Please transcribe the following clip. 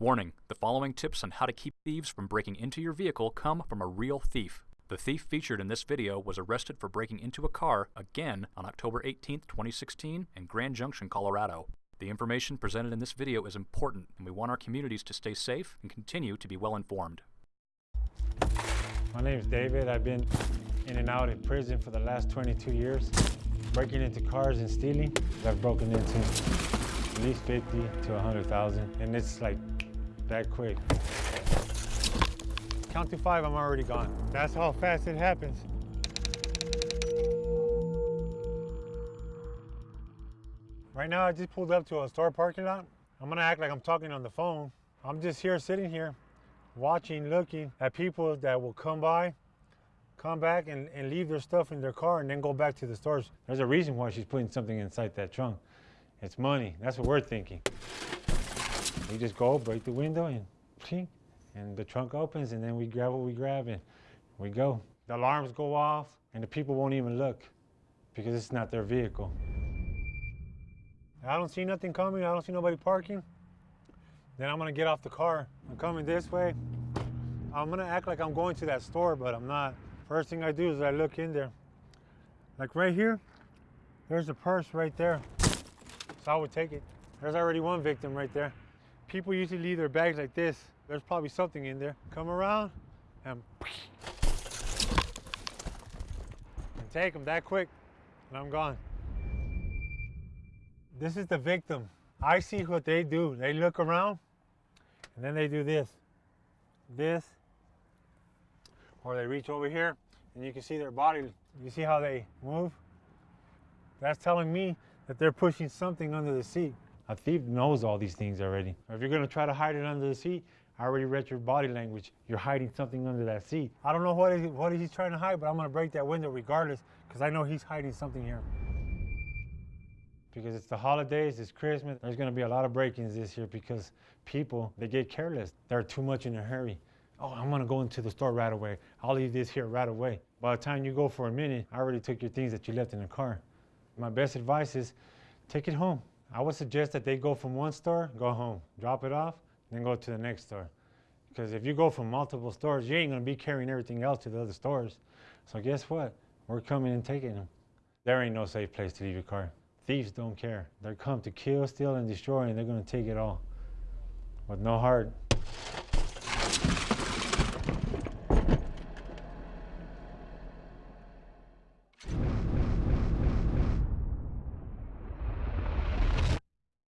Warning the following tips on how to keep thieves from breaking into your vehicle come from a real thief. The thief featured in this video was arrested for breaking into a car again on October 18, 2016, in Grand Junction, Colorado. The information presented in this video is important, and we want our communities to stay safe and continue to be well informed. My name is David. I've been in and out of prison for the last 22 years, breaking into cars and stealing. I've broken into at least 50 to 100,000, and it's like that quick. Count to five, I'm already gone. That's how fast it happens. Right now, I just pulled up to a store parking lot. I'm gonna act like I'm talking on the phone. I'm just here, sitting here, watching, looking at people that will come by, come back and, and leave their stuff in their car and then go back to the stores. There's a reason why she's putting something inside that trunk. It's money. That's what we're thinking. We just go, break the window, and ching, and the trunk opens, and then we grab what we grab, and we go. The alarms go off, and the people won't even look because it's not their vehicle. I don't see nothing coming. I don't see nobody parking. Then I'm gonna get off the car. I'm coming this way. I'm gonna act like I'm going to that store, but I'm not. First thing I do is I look in there. Like right here, there's a purse right there. So I would take it. There's already one victim right there. People usually leave their bags like this. There's probably something in there. Come around and, and take them that quick, and I'm gone. This is the victim. I see what they do. They look around, and then they do this, this, or they reach over here, and you can see their body. You see how they move? That's telling me that they're pushing something under the seat. A thief knows all these things already. If you're gonna try to hide it under the seat, I already read your body language. You're hiding something under that seat. I don't know what, he, what he's trying to hide, but I'm gonna break that window regardless, because I know he's hiding something here. Because it's the holidays, it's Christmas, there's gonna be a lot of break-ins this year because people, they get careless. They're too much in a hurry. Oh, I'm gonna go into the store right away. I'll leave this here right away. By the time you go for a minute, I already took your things that you left in the car. My best advice is take it home. I would suggest that they go from one store, go home, drop it off, then go to the next store. Because if you go from multiple stores, you ain't gonna be carrying everything else to the other stores. So guess what? We're coming and taking them. There ain't no safe place to leave your car. Thieves don't care. They come to kill, steal, and destroy, and they're gonna take it all. With no heart.